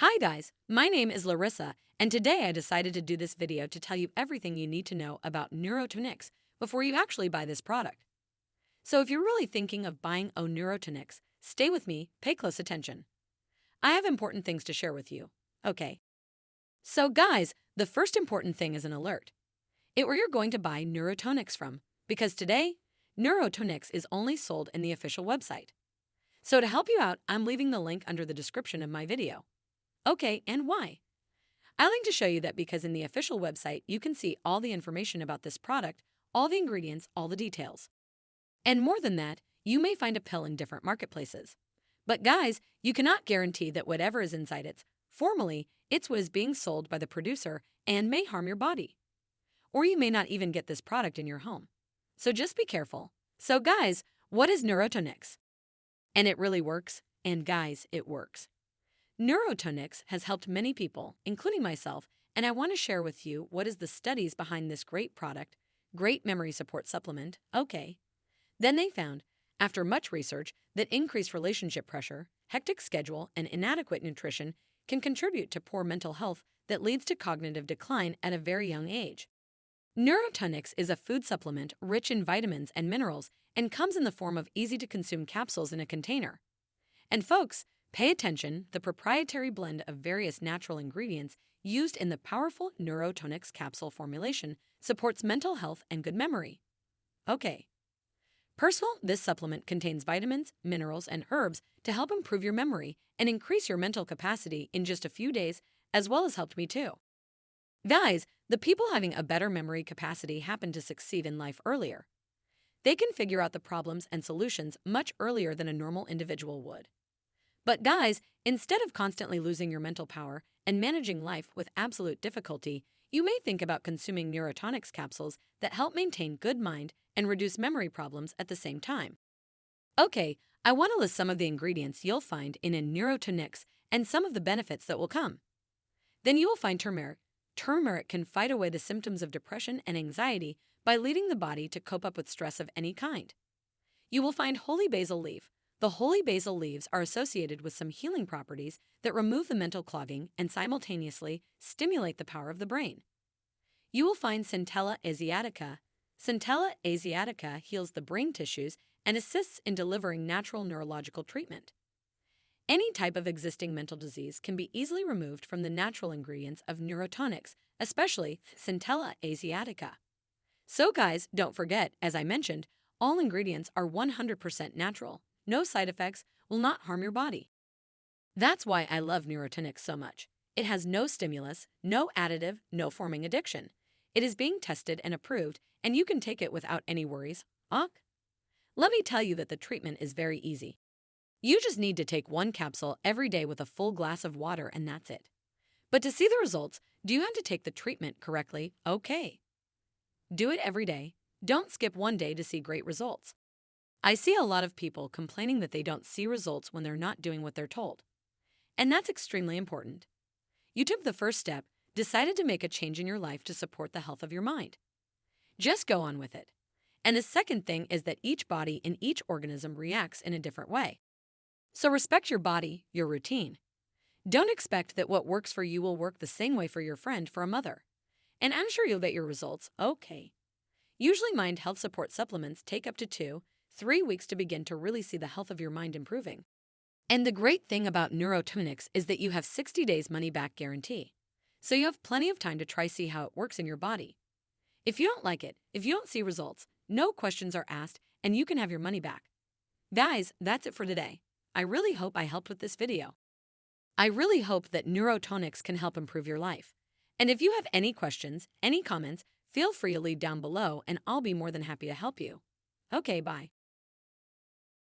Hi guys, my name is Larissa, and today I decided to do this video to tell you everything you need to know about Neurotonix before you actually buy this product. So if you're really thinking of buying O Neurotonix, stay with me, pay close attention. I have important things to share with you. Okay. So guys, the first important thing is an alert. It where you're going to buy Neurotonix from, because today, Neurotonix is only sold in the official website. So to help you out, I'm leaving the link under the description of my video. Okay, and why? I like to show you that because in the official website, you can see all the information about this product, all the ingredients, all the details. And more than that, you may find a pill in different marketplaces. But guys, you cannot guarantee that whatever is inside it's formally, it's what is being sold by the producer and may harm your body. Or you may not even get this product in your home. So just be careful. So guys, what is Neurotonix? And it really works, and guys, it works. Neurotonix has helped many people, including myself, and I want to share with you what is the studies behind this great product, great memory support supplement, okay. Then they found, after much research, that increased relationship pressure, hectic schedule, and inadequate nutrition can contribute to poor mental health that leads to cognitive decline at a very young age. Neurotonix is a food supplement rich in vitamins and minerals and comes in the form of easy-to-consume capsules in a container. And folks, pay attention, the proprietary blend of various natural ingredients used in the powerful Neurotonix capsule formulation supports mental health and good memory. Okay. Personal, this supplement contains vitamins, minerals, and herbs to help improve your memory and increase your mental capacity in just a few days, as well as helped me too. Guys, the people having a better memory capacity happen to succeed in life earlier. They can figure out the problems and solutions much earlier than a normal individual would. But guys, instead of constantly losing your mental power and managing life with absolute difficulty, you may think about consuming Neurotonix capsules that help maintain good mind and reduce memory problems at the same time. Okay, I want to list some of the ingredients you'll find in a Neurotonix and some of the benefits that will come. Then you will find turmeric. Turmeric can fight away the symptoms of depression and anxiety by leading the body to cope up with stress of any kind. You will find holy basil leaf. The holy basil leaves are associated with some healing properties that remove the mental clogging and simultaneously stimulate the power of the brain. You will find Centella asiatica. Centella asiatica heals the brain tissues and assists in delivering natural neurological treatment. Any type of existing mental disease can be easily removed from the natural ingredients of Neurotonix, especially Centella asiatica. So guys, don't forget, as I mentioned, all ingredients are 100% natural. No side effects will not harm your body. That's why I love Neurotonix so much. It has no stimulus, no additive, no forming addiction. It is being tested and approved, and you can take it without any worries. Ok? Let me tell you that the treatment is very easy. You just need to take one capsule every day with a full glass of water, and that's it. But to see the results, do you have to take the treatment correctly? Okay. Do it every day. Don't skip one day to see great results. I see a lot of people complaining that they don't see results when they're not doing what they're told. And that's extremely important. You took the first step, decided to make a change in your life to support the health of your mind. Just go on with it. And the second thing is that each body and each organism reacts in a different way. So respect your body, your routine. Don't expect that what works for you will work the same way for your friend for a mother and I'm sure you'll get your results okay. Usually, mind health support supplements take up to two, three weeks to begin to really see the health of your mind improving. And the great thing about Neurotonix is that you have 60 days money back guarantee. So you have plenty of time to try see how it works in your body. If you don't like it, if you don't see results, no questions are asked and you can have your money back. Guys, that's it for today. I really hope I helped with this video. I really hope that Neurotonix can help improve your life. And if you have any questions, any comments, feel free to leave down below and I'll be more than happy to help you. Okay, bye.